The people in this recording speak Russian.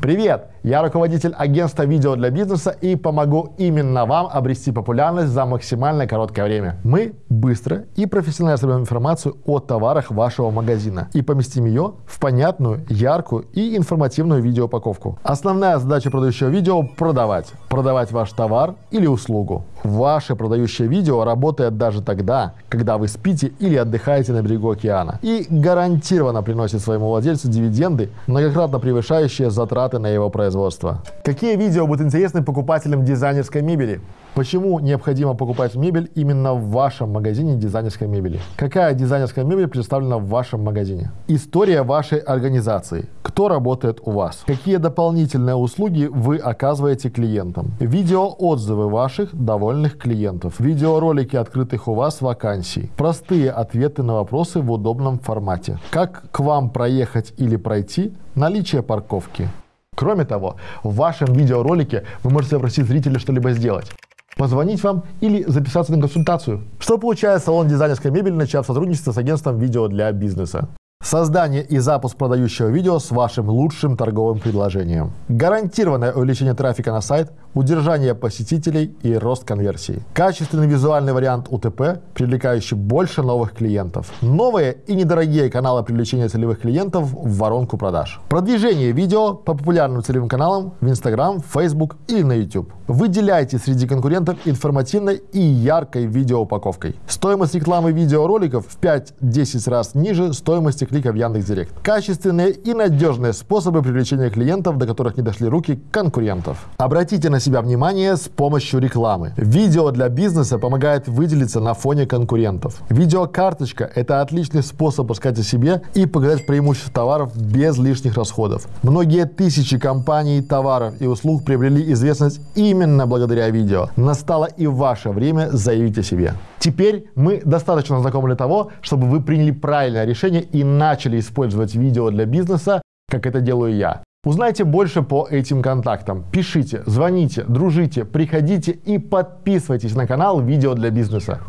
Привет! Я руководитель агентства видео для бизнеса и помогу именно вам обрести популярность за максимально короткое время. Мы быстро и профессионально соберем информацию о товарах вашего магазина и поместим ее в понятную, яркую и информативную видеоупаковку. Основная задача продающего видео – продавать. Продавать ваш товар или услугу. Ваше продающее видео работает даже тогда, когда вы спите или отдыхаете на берегу океана и гарантированно приносит своему владельцу дивиденды, многократно превышающие затраты на его производство. Какие видео будут интересны покупателям дизайнерской мебели? Почему необходимо покупать мебель именно в вашем магазине дизайнерской мебели? Какая дизайнерская мебель представлена в вашем магазине? История вашей организации. Кто работает у вас? Какие дополнительные услуги вы оказываете клиентам? Видеоотзывы ваших довольных клиентов. Видеоролики открытых у вас вакансий. Простые ответы на вопросы в удобном формате. Как к вам проехать или пройти? Наличие парковки. Кроме того, в вашем видеоролике вы можете попросить зрителя что-либо сделать позвонить вам или записаться на консультацию. Что получает салон дизайнерской мебели, начав сотрудничество с агентством видео для бизнеса? Создание и запуск продающего видео с вашим лучшим торговым предложением. Гарантированное увеличение трафика на сайт, удержание посетителей и рост конверсии. Качественный визуальный вариант УТП, привлекающий больше новых клиентов. Новые и недорогие каналы привлечения целевых клиентов в воронку продаж. Продвижение видео по популярным целевым каналам в Instagram, Facebook или на YouTube. Выделяйте среди конкурентов информативной и яркой видеоупаковкой. Стоимость рекламы видеороликов в 5-10 раз ниже стоимости клика в Яндекс.Директ. Качественные и надежные способы привлечения клиентов, до которых не дошли руки конкурентов. Обратите на себя внимание с помощью рекламы. Видео для бизнеса помогает выделиться на фоне конкурентов. Видеокарточка – это отличный способ рассказать о себе и показать преимущества товаров без лишних расходов. Многие тысячи компаний, товаров и услуг приобрели известность именно благодаря видео. Настало и ваше время заявить о себе. Теперь мы достаточно знакомы для того, чтобы вы приняли правильное решение и начали использовать видео для бизнеса, как это делаю я. Узнайте больше по этим контактам. Пишите, звоните, дружите, приходите и подписывайтесь на канал «Видео для бизнеса».